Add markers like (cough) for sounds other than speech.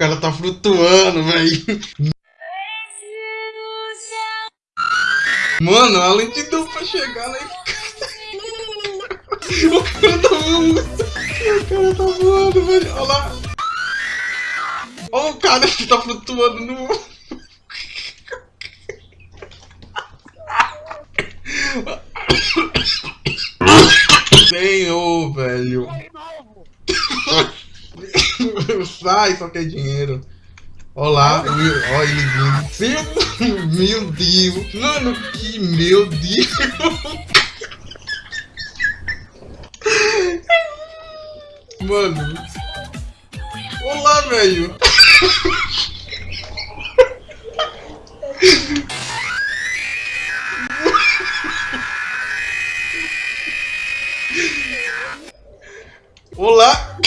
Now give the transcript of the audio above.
cara tá flutuando, velho. Mano, a lentidão pra chegar lá. (laughs) O cara tá voando. O cara tá voando, velho. Olha lá. Olha o cara que tá flutuando no. Senhor, velho. (laughs) Sai, só quer dinheiro. Olá, olha ele vindo. Meu Deus. Mano, que meu Deus. Mano. Olá, velho. Olá.